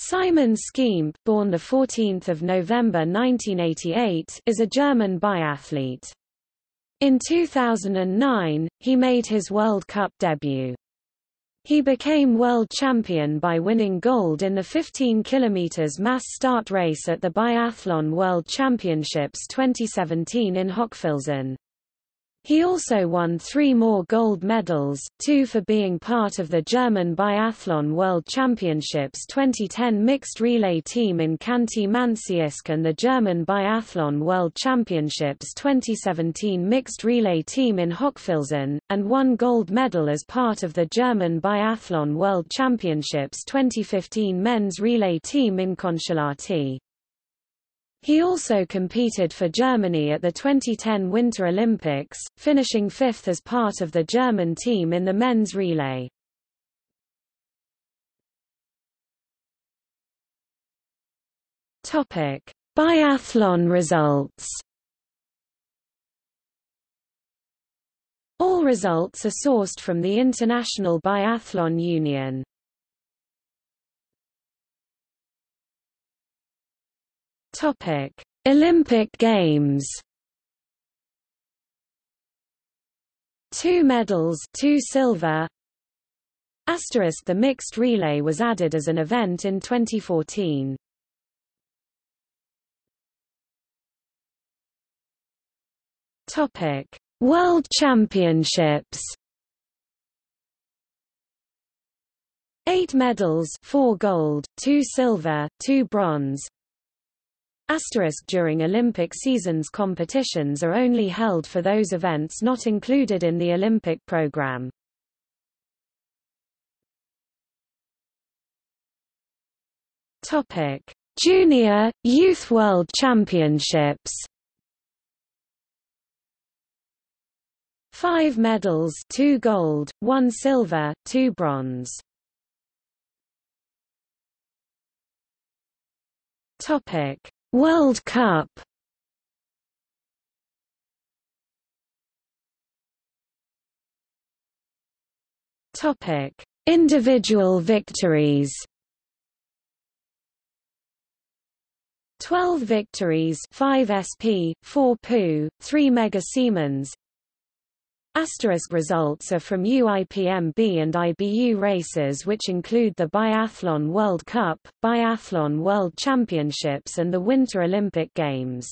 Simon Schempp, born 14 November 1988, is a German biathlete. In 2009, he made his World Cup debut. He became world champion by winning gold in the 15 km mass start race at the Biathlon World Championships 2017 in Hochfilzen. He also won three more gold medals, two for being part of the German Biathlon World Championships 2010 mixed relay team in Khanty-Mansiysk and the German Biathlon World Championships 2017 mixed relay team in Hochfilzen, and one gold medal as part of the German Biathlon World Championships 2015 men's relay team in Kontiolahti. He also competed for Germany at the 2010 Winter Olympics, finishing fifth as part of the German team in the men's relay. Topic: Biathlon results. All results are sourced from the International Biathlon Union. Topic: Olympic Games. Two medals, two silver. Asterisk the mixed relay was added as an event in 2014. Topic: World Championships. Eight medals, four gold, two silver, two bronze, Asterisk during Olympic seasons competitions are only held for those events not included in the Olympic program. Topic: Junior Youth World Championships. 5 medals, 2 gold, 1 silver, 2 bronze. Topic: World Cup Topic: Individual victories. 12 victories 5 SP, 4 PU, 3 Mega Siemens Asterisk results are from UIPMB and IBU races which include the Biathlon World Cup, Biathlon World Championships and the Winter Olympic Games.